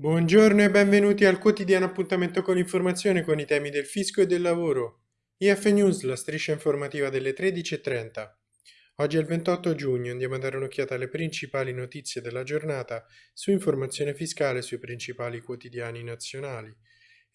Buongiorno e benvenuti al quotidiano appuntamento con l'informazione con i temi del fisco e del lavoro. IF News, la striscia informativa delle 13.30. Oggi è il 28 giugno, andiamo a dare un'occhiata alle principali notizie della giornata su informazione fiscale sui principali quotidiani nazionali.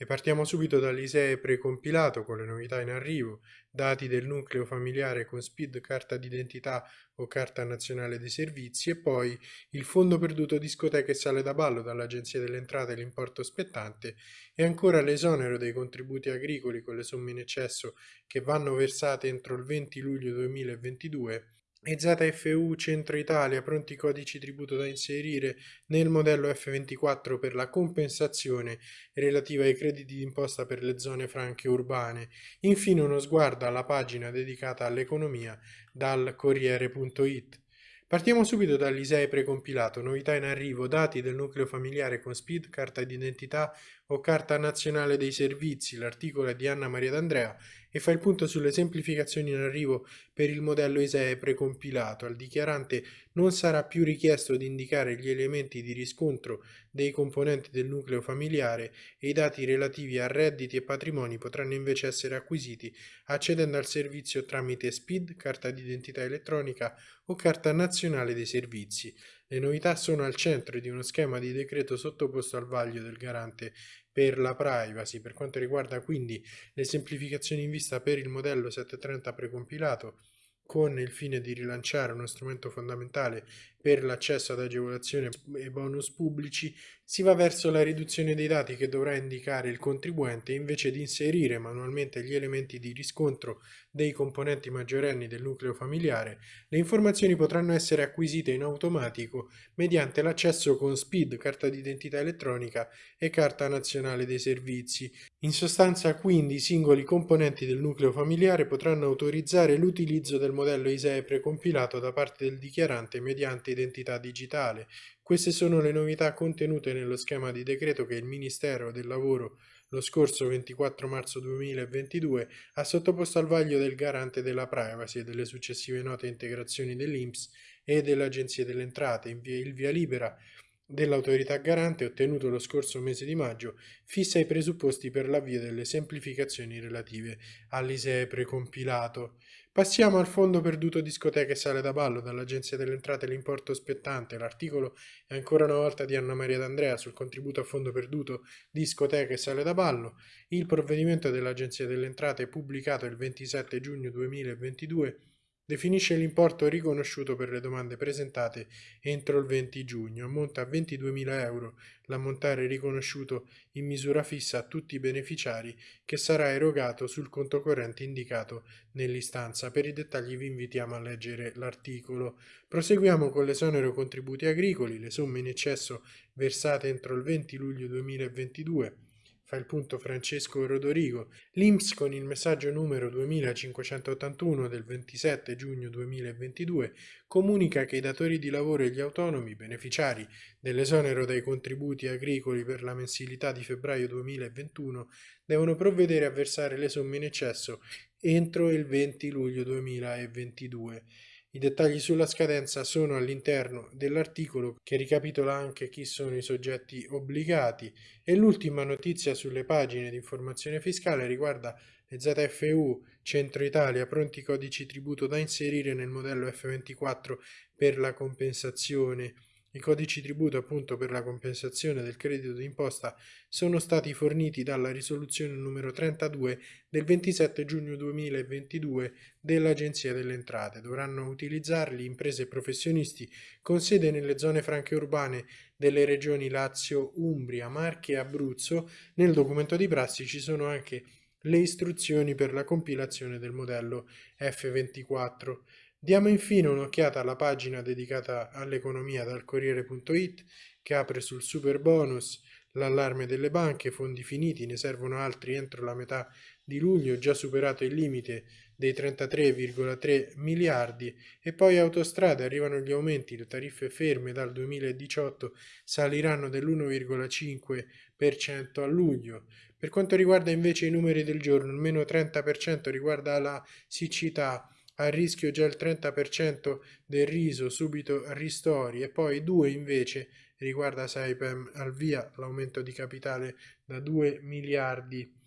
E partiamo subito dall'ISEE precompilato con le novità in arrivo, dati del nucleo familiare con SPID, carta d'identità o carta nazionale dei servizi e poi il fondo perduto discoteche sale da ballo dall'Agenzia delle Entrate l'importo spettante e ancora l'esonero dei contributi agricoli con le somme in eccesso che vanno versate entro il 20 luglio 2022 e ZFU Centro Italia pronti codici tributo da inserire nel modello F24 per la compensazione relativa ai crediti d'imposta per le zone franche urbane. Infine uno sguardo alla pagina dedicata all'economia dal Corriere.it. Partiamo subito dall'ISEE precompilato, novità in arrivo, dati del nucleo familiare con SPID, carta d'identità o carta nazionale dei servizi, l'articolo è di Anna Maria D'Andrea e fa il punto sulle semplificazioni in arrivo per il modello ISEE precompilato. Al dichiarante non sarà più richiesto di indicare gli elementi di riscontro dei componenti del nucleo familiare e i dati relativi a redditi e patrimoni potranno invece essere acquisiti accedendo al servizio tramite SPID, carta d'identità elettronica o carta nazionale dei servizi. Le novità sono al centro di uno schema di decreto sottoposto al vaglio del garante per la privacy. Per quanto riguarda quindi le semplificazioni in vista per il modello 730 precompilato, con il fine di rilanciare uno strumento fondamentale per l'accesso ad agevolazioni e bonus pubblici, si va verso la riduzione dei dati che dovrà indicare il contribuente invece di inserire manualmente gli elementi di riscontro dei componenti maggiorenni del nucleo familiare, le informazioni potranno essere acquisite in automatico mediante l'accesso con SPID, carta d'identità elettronica e carta nazionale dei servizi. In sostanza quindi i singoli componenti del nucleo familiare potranno autorizzare l'utilizzo del modello ISEE precompilato da parte del dichiarante mediante identità digitale. Queste sono le novità contenute nello schema di decreto che il Ministero del Lavoro lo scorso 24 marzo 2022 ha sottoposto al vaglio del garante della privacy e delle successive note integrazioni dell'INPS e dell'Agenzia delle Entrate. Il via libera dell'autorità garante ottenuto lo scorso mese di maggio fissa i presupposti per l'avvio delle semplificazioni relative all'ISEE precompilato. Passiamo al fondo perduto discoteche sale da ballo dall'Agenzia delle Entrate l'importo spettante. L'articolo è ancora una volta di Anna Maria D'Andrea sul contributo a fondo perduto discoteche sale da ballo. Il provvedimento dell'Agenzia delle Entrate pubblicato il 27 giugno 2022 Definisce l'importo riconosciuto per le domande presentate entro il 20 giugno. Ammonta a 22.000 euro l'ammontare riconosciuto in misura fissa a tutti i beneficiari che sarà erogato sul conto corrente indicato nell'istanza. Per i dettagli vi invitiamo a leggere l'articolo. Proseguiamo con l'esonero contributi agricoli, le somme in eccesso versate entro il 20 luglio 2022 fa il punto Francesco Rodorigo, l'INPS con il messaggio numero 2581 del 27 giugno 2022 comunica che i datori di lavoro e gli autonomi beneficiari dell'esonero dai contributi agricoli per la mensilità di febbraio 2021 devono provvedere a versare le somme in eccesso entro il 20 luglio 2022. I dettagli sulla scadenza sono all'interno dell'articolo che ricapitola anche chi sono i soggetti obbligati e l'ultima notizia sulle pagine di informazione fiscale riguarda le ZFU Centro Italia pronti codici tributo da inserire nel modello F24 per la compensazione i codici tributo appunto per la compensazione del credito d'imposta sono stati forniti dalla risoluzione numero 32 del 27 giugno 2022 dell'Agenzia delle Entrate. Dovranno utilizzarli imprese e professionisti con sede nelle zone franche urbane delle regioni Lazio, Umbria, Marche e Abruzzo. Nel documento di prassi ci sono anche le istruzioni per la compilazione del modello F24. Diamo infine un'occhiata alla pagina dedicata all'economia dal Corriere.it che apre sul super bonus, l'allarme delle banche, fondi finiti, ne servono altri entro la metà di luglio, già superato il limite dei 33,3 miliardi e poi autostrade arrivano gli aumenti, le tariffe ferme dal 2018 saliranno dell'1,5% a luglio. Per quanto riguarda invece i numeri del giorno, il meno 30% riguarda la siccità a rischio già il 30% del riso, subito ristori e poi 2 invece riguarda Saipem al via l'aumento di capitale da 2 miliardi.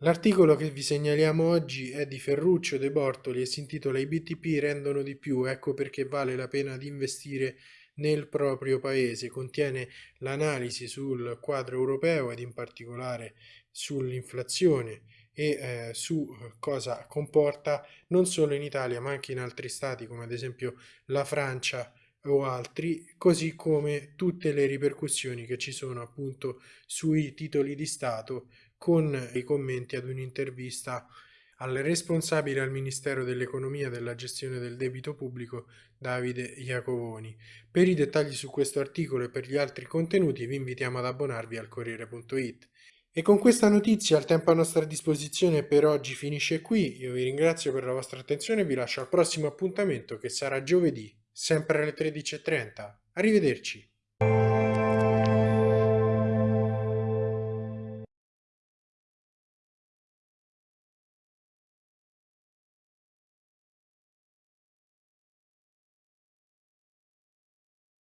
L'articolo che vi segnaliamo oggi è di Ferruccio De Bortoli e si intitola I BTP rendono di più, ecco perché vale la pena di investire nel proprio paese. Contiene l'analisi sul quadro europeo ed in particolare sull'inflazione e eh, su cosa comporta non solo in Italia ma anche in altri stati come ad esempio la Francia o altri, così come tutte le ripercussioni che ci sono appunto sui titoli di Stato con i commenti ad un'intervista al responsabile al Ministero dell'Economia della gestione del debito pubblico Davide Iacovoni. Per i dettagli su questo articolo e per gli altri contenuti vi invitiamo ad abbonarvi al Corriere.it. E con questa notizia il tempo a nostra disposizione per oggi finisce qui, io vi ringrazio per la vostra attenzione e vi lascio al prossimo appuntamento che sarà giovedì sempre alle 13.30. Arrivederci.